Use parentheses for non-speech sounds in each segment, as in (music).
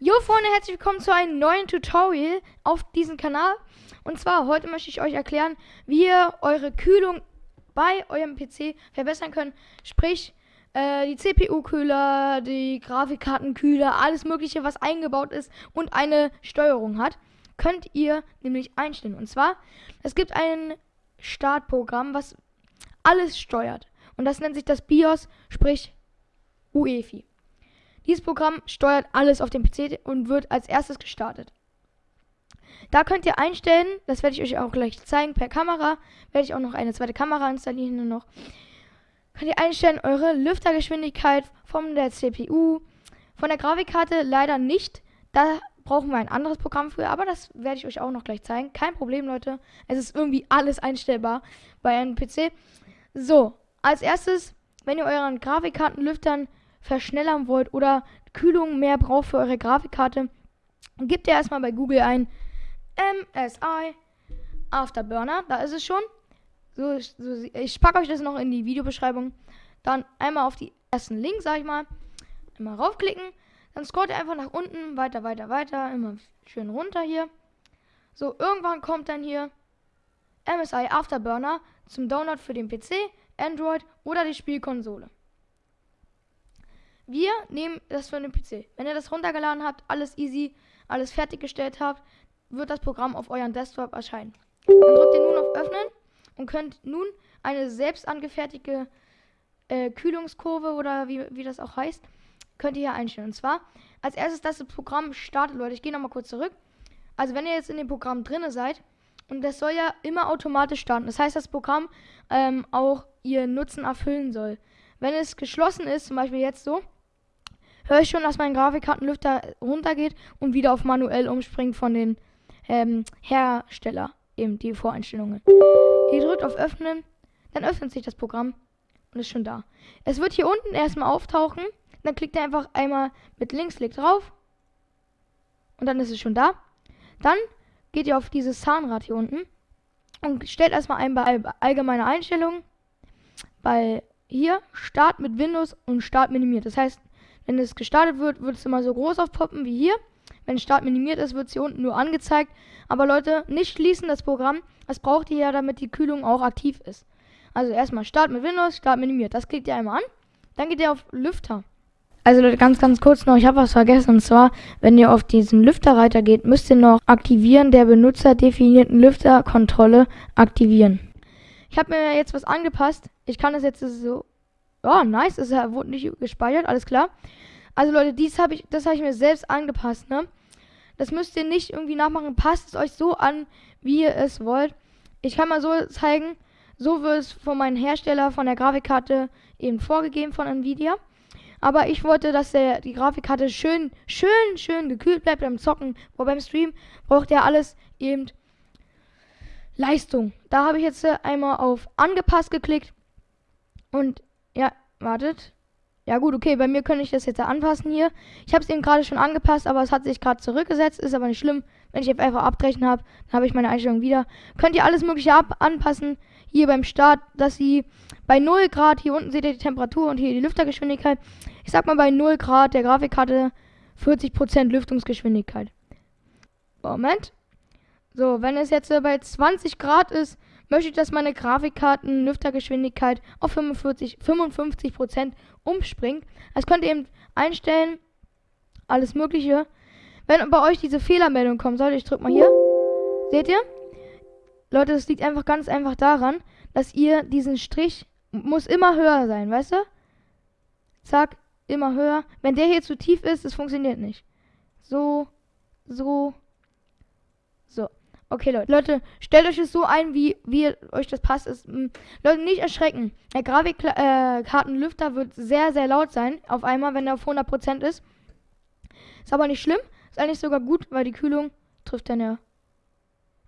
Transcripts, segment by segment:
Jo Freunde, herzlich willkommen zu einem neuen Tutorial auf diesem Kanal. Und zwar, heute möchte ich euch erklären, wie ihr eure Kühlung bei eurem PC verbessern könnt. Sprich, äh, die CPU-Kühler, die Grafikkartenkühler, alles mögliche, was eingebaut ist und eine Steuerung hat, könnt ihr nämlich einstellen. Und zwar, es gibt ein Startprogramm, was alles steuert. Und das nennt sich das BIOS, sprich UEFI. Dieses Programm steuert alles auf dem PC und wird als erstes gestartet. Da könnt ihr einstellen, das werde ich euch auch gleich zeigen per Kamera, werde ich auch noch eine zweite Kamera installieren nur noch. Könnt ihr einstellen eure Lüftergeschwindigkeit von der CPU, von der Grafikkarte leider nicht. Da brauchen wir ein anderes Programm für, aber das werde ich euch auch noch gleich zeigen. Kein Problem, Leute. Es ist irgendwie (laughs) alles einstellbar bei einem PC. So, als erstes, wenn ihr euren Grafikkartenlüftern verschnellern wollt oder Kühlung mehr braucht für eure Grafikkarte, gebt ihr erstmal bei Google ein MSI Afterburner. Da ist es schon. So, so, ich packe euch das noch in die Videobeschreibung. Dann einmal auf die ersten Link, sag ich mal. Immer raufklicken. Dann scrollt ihr einfach nach unten, weiter, weiter, weiter. Immer schön runter hier. So, irgendwann kommt dann hier MSI Afterburner zum Download für den PC, Android oder die Spielkonsole. Wir nehmen das für den PC. Wenn ihr das runtergeladen habt, alles easy, alles fertiggestellt habt, wird das Programm auf euren Desktop erscheinen. Dann drückt ihr nun auf Öffnen und könnt nun eine selbst angefertigte äh, Kühlungskurve oder wie, wie das auch heißt, könnt ihr hier einstellen. Und zwar, als erstes, dass das Programm startet, Leute. Ich gehe nochmal kurz zurück. Also, wenn ihr jetzt in dem Programm drinne seid, und das soll ja immer automatisch starten. Das heißt, das Programm ähm, auch ihr Nutzen erfüllen soll. Wenn es geschlossen ist, zum Beispiel jetzt so, höre ich schon, dass mein Grafikkartenlüfter runtergeht und wieder auf manuell umspringt von den ähm, Hersteller, eben die Voreinstellungen. Ihr drückt auf Öffnen, dann öffnet sich das Programm und ist schon da. Es wird hier unten erstmal auftauchen, dann klickt ihr einfach einmal mit Linksklick drauf und dann ist es schon da. Dann geht ihr auf dieses Zahnrad hier unten und stellt erstmal ein bei allgemeine Einstellungen bei hier Start mit Windows und Start minimiert. Das heißt, wenn es gestartet wird, wird es immer so groß aufpoppen wie hier. Wenn Start minimiert ist, wird es hier unten nur angezeigt. Aber Leute, nicht schließen das Programm. Das braucht ihr ja, damit die Kühlung auch aktiv ist. Also erstmal Start mit Windows, Start minimiert. Das klickt ihr einmal an. Dann geht ihr auf Lüfter. Also Leute, ganz, ganz kurz noch, ich habe was vergessen. Und zwar, wenn ihr auf diesen Lüfterreiter geht, müsst ihr noch Aktivieren der benutzerdefinierten Lüfterkontrolle aktivieren. Ich habe mir jetzt was angepasst. Ich kann das jetzt so Oh, nice. Es wurde nicht gespeichert, alles klar. Also Leute, dies habe ich, das habe ich mir selbst angepasst, ne? Das müsst ihr nicht irgendwie nachmachen. Passt es euch so an, wie ihr es wollt. Ich kann mal so zeigen. So wird es von meinem Hersteller von der Grafikkarte eben vorgegeben von Nvidia. Aber ich wollte, dass der, die Grafikkarte schön, schön, schön gekühlt bleibt beim Zocken. Wo beim Stream braucht er alles eben Leistung. Da habe ich jetzt einmal auf angepasst geklickt. Und ja, wartet. Ja gut, okay, bei mir könnte ich das jetzt anpassen hier. Ich habe es eben gerade schon angepasst, aber es hat sich gerade zurückgesetzt. Ist aber nicht schlimm. Wenn ich einfach abbrechen habe, dann habe ich meine Einstellung wieder. Könnt ihr alles mögliche ab anpassen. Hier beim Start, dass sie bei 0 Grad, hier unten seht ihr die Temperatur und hier die Lüftergeschwindigkeit. Ich sag mal bei 0 Grad der Grafikkarte 40% Lüftungsgeschwindigkeit. Moment. So, wenn es jetzt bei 20 Grad ist, möchte ich, dass meine Grafikkarten Lüftergeschwindigkeit auf 45, 55% umspringt. Das könnt ihr eben einstellen. Alles mögliche. Wenn bei euch diese Fehlermeldung kommt, sollte ich drück mal hier. Seht ihr? Leute, das liegt einfach ganz einfach daran, dass ihr diesen Strich muss immer höher sein, weißt du? Zack, immer höher. Wenn der hier zu tief ist, es funktioniert nicht. So, so. Okay, Leute. Leute, stellt euch es so ein, wie, wie euch das passt. Ist, hm, Leute, nicht erschrecken. Der Grafikkartenlüfter äh, wird sehr, sehr laut sein. Auf einmal, wenn er auf 100% ist. Ist aber nicht schlimm. Ist eigentlich sogar gut, weil die Kühlung trifft dann ja.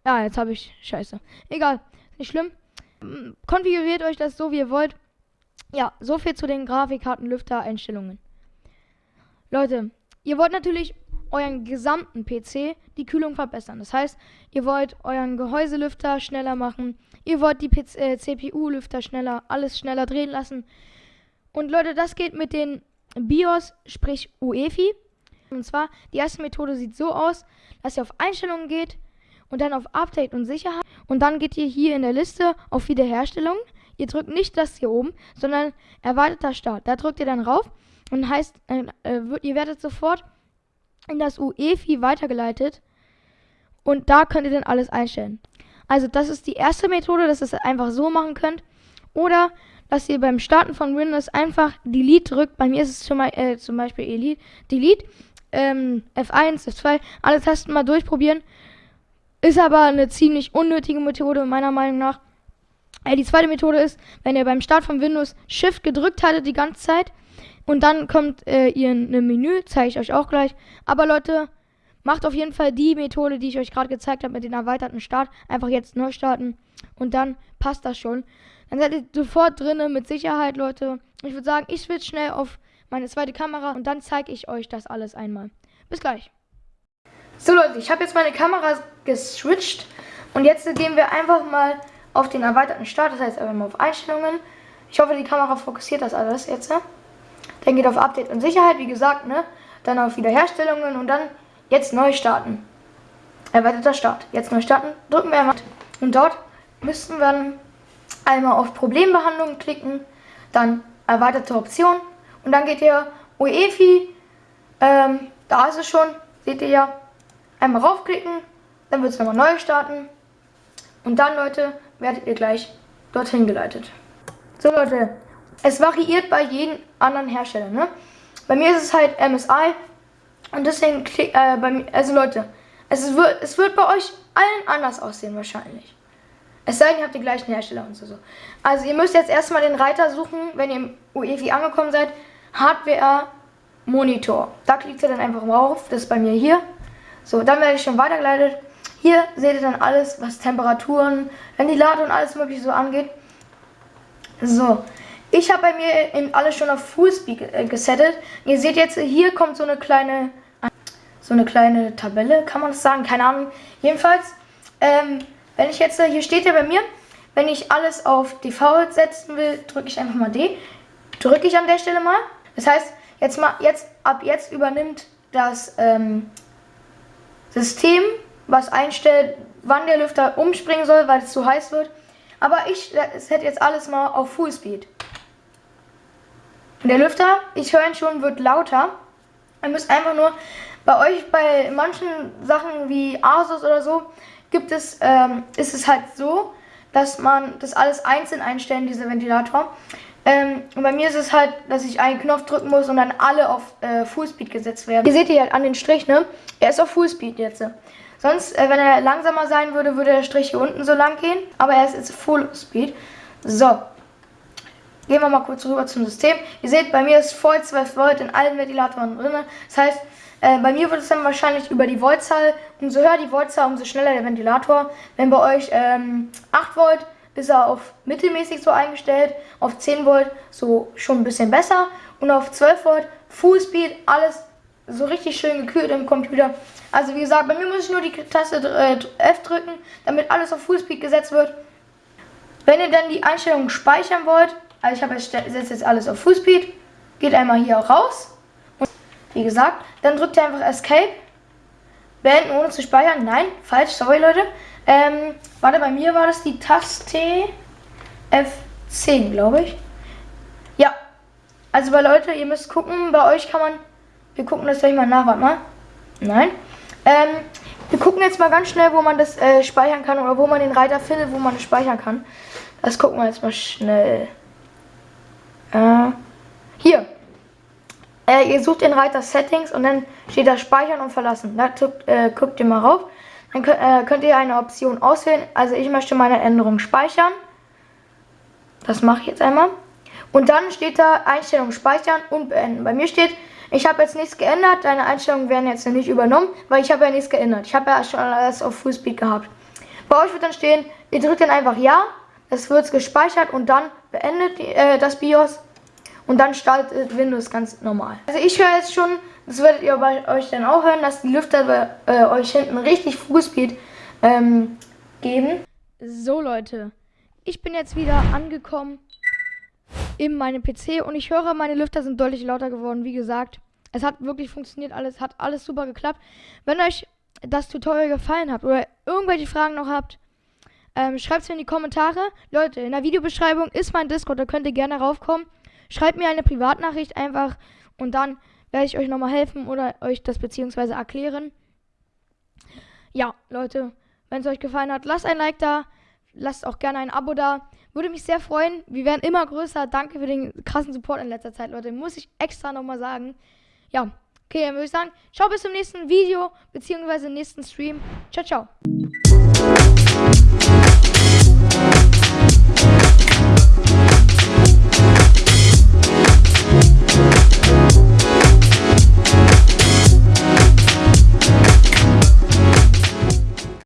Ja, jetzt habe ich. Scheiße. Egal. Ist nicht schlimm. Hm, konfiguriert euch das so, wie ihr wollt. Ja, so viel zu den Grafikkartenlüfter-Einstellungen. Leute, ihr wollt natürlich euren gesamten PC die Kühlung verbessern. Das heißt, ihr wollt euren Gehäuselüfter schneller machen, ihr wollt die äh, CPU-Lüfter schneller, alles schneller drehen lassen. Und Leute, das geht mit den BIOS, sprich UEFI. Und zwar, die erste Methode sieht so aus, dass ihr auf Einstellungen geht und dann auf Update und Sicherheit. Und dann geht ihr hier in der Liste auf Wiederherstellung. Ihr drückt nicht das hier oben, sondern erweiterter Start. Da drückt ihr dann rauf und heißt, äh, äh ihr werdet sofort in das UEFI weitergeleitet. Und da könnt ihr dann alles einstellen. Also das ist die erste Methode, dass ihr es einfach so machen könnt. Oder dass ihr beim Starten von Windows einfach Delete drückt. Bei mir ist es zum, äh, zum Beispiel Elite, Delete, ähm, F1, F2, alle Tasten mal durchprobieren. Ist aber eine ziemlich unnötige Methode meiner Meinung nach. Äh, die zweite Methode ist, wenn ihr beim Start von Windows Shift gedrückt hattet die ganze Zeit und dann kommt äh, ihr ein Menü, zeige ich euch auch gleich. Aber Leute, macht auf jeden Fall die Methode, die ich euch gerade gezeigt habe mit dem erweiterten Start. Einfach jetzt neu starten und dann passt das schon. Dann seid ihr sofort drinne mit Sicherheit, Leute. Ich würde sagen, ich switch schnell auf meine zweite Kamera und dann zeige ich euch das alles einmal. Bis gleich. So Leute, ich habe jetzt meine Kamera geswitcht und jetzt gehen wir einfach mal auf den erweiterten Start, das heißt einfach mal auf Einstellungen. Ich hoffe, die Kamera fokussiert das alles jetzt. Dann geht auf Update und Sicherheit, wie gesagt, ne? Dann auf Wiederherstellungen und dann jetzt neu starten. Erweiterter Start. Jetzt neu starten, drücken wir einmal. Und dort müssten wir dann einmal auf Problembehandlung klicken, dann erweiterte Option und dann geht ihr UEFI, ähm, da ist es schon, seht ihr ja, einmal raufklicken, dann wird es nochmal neu starten und dann Leute, werdet ihr gleich dorthin geleitet. So Leute, es variiert bei jedem anderen Hersteller, ne? Bei mir ist es halt MSI und deswegen, äh, bei mir, also Leute, es wird, es wird bei euch allen anders aussehen wahrscheinlich. Es sei denn, ihr habt die gleichen Hersteller und so. Also ihr müsst jetzt erstmal den Reiter suchen, wenn ihr im UEFI angekommen seid. Hardware Monitor. Da klickt ihr dann einfach drauf. Das ist bei mir hier. So, dann werde ich schon weitergeleitet. Hier seht ihr dann alles, was Temperaturen, Ventilator und alles mögliche so angeht. So, ich habe bei mir in alles schon auf Fullspeed äh, gesettet. Ihr seht jetzt, hier kommt so eine kleine, so eine kleine Tabelle, kann man das sagen? Keine Ahnung. Jedenfalls, ähm, wenn ich jetzt, hier steht ja bei mir, wenn ich alles auf Default setzen will, drücke ich einfach mal D. Drücke ich an der Stelle mal. Das heißt, jetzt mal, jetzt, ab jetzt übernimmt das ähm, System, was einstellt, wann der Lüfter umspringen soll, weil es zu heiß wird. Aber ich setze jetzt alles mal auf Fullspeed. Der Lüfter, ich höre ihn schon, wird lauter. Ihr müsst einfach nur bei euch, bei manchen Sachen wie Asus oder so, gibt es, ähm, ist es halt so, dass man das alles einzeln einstellen, diese Ventilator. Ähm, und bei mir ist es halt, dass ich einen Knopf drücken muss und dann alle auf äh, Fullspeed gesetzt werden. Ihr seht hier halt an den Strich, ne? Er ist auf Fullspeed jetzt. Sonst, äh, wenn er langsamer sein würde, würde der Strich hier unten so lang gehen. Aber er ist jetzt Fullspeed. So. Gehen wir mal kurz rüber zum System. Ihr seht, bei mir ist voll 12 Volt in allen Ventilatoren drin. Das heißt, äh, bei mir wird es dann wahrscheinlich über die Voltzahl, umso höher die Voltzahl, umso schneller der Ventilator. Wenn bei euch ähm, 8 Volt ist er auf mittelmäßig so eingestellt, auf 10 Volt so schon ein bisschen besser und auf 12 Volt Full Speed, alles so richtig schön gekühlt im Computer. Also wie gesagt, bei mir muss ich nur die Taste äh, F drücken, damit alles auf Full Speed gesetzt wird. Wenn ihr dann die Einstellungen speichern wollt, also ich habe jetzt, jetzt alles auf Full Speed, geht einmal hier raus wie gesagt, dann drückt ihr einfach Escape. Beenden ohne zu speichern. Nein, falsch, sorry Leute. Ähm, warte, bei mir war das die Taste F10, glaube ich. Ja. Also bei Leute, ihr müsst gucken, bei euch kann man. Wir gucken das gleich mal nach, warte mal. Nein. Ähm, wir gucken jetzt mal ganz schnell, wo man das äh, speichern kann oder wo man den Reiter findet, wo man es speichern kann. Das gucken wir jetzt mal schnell. Äh, hier. Äh, ihr sucht den Reiter Settings und dann steht da Speichern und Verlassen. Da guckt, äh, guckt ihr mal rauf. Dann könnt, äh, könnt ihr eine Option auswählen. Also ich möchte meine Änderung speichern. Das mache ich jetzt einmal. Und dann steht da Einstellungen speichern und beenden. Bei mir steht, ich habe jetzt nichts geändert. Deine Einstellungen werden jetzt nicht übernommen, weil ich habe ja nichts geändert. Ich habe ja schon alles auf Fullspeed gehabt. Bei euch wird dann stehen, ihr drückt dann einfach Ja. Es wird gespeichert und dann beendet äh, das BIOS und dann startet Windows ganz normal. Also ich höre jetzt schon, das werdet ihr bei euch dann auch hören, dass die Lüfter bei äh, euch hinten richtig Fußspeed ähm, geben. So Leute, ich bin jetzt wieder angekommen in meinem PC und ich höre, meine Lüfter sind deutlich lauter geworden. Wie gesagt, Es hat wirklich funktioniert alles, hat alles super geklappt. Wenn euch das Tutorial gefallen hat oder irgendwelche Fragen noch habt, ähm, schreibt es mir in die Kommentare. Leute, in der Videobeschreibung ist mein Discord, da könnt ihr gerne raufkommen. Schreibt mir eine Privatnachricht einfach und dann werde ich euch nochmal helfen oder euch das beziehungsweise erklären. Ja, Leute, wenn es euch gefallen hat, lasst ein Like da, lasst auch gerne ein Abo da. Würde mich sehr freuen. Wir werden immer größer. Danke für den krassen Support in letzter Zeit, Leute. Muss ich extra nochmal sagen. Ja, okay, dann würde ich sagen, ciao bis zum nächsten Video, beziehungsweise nächsten Stream. Ciao, ciao.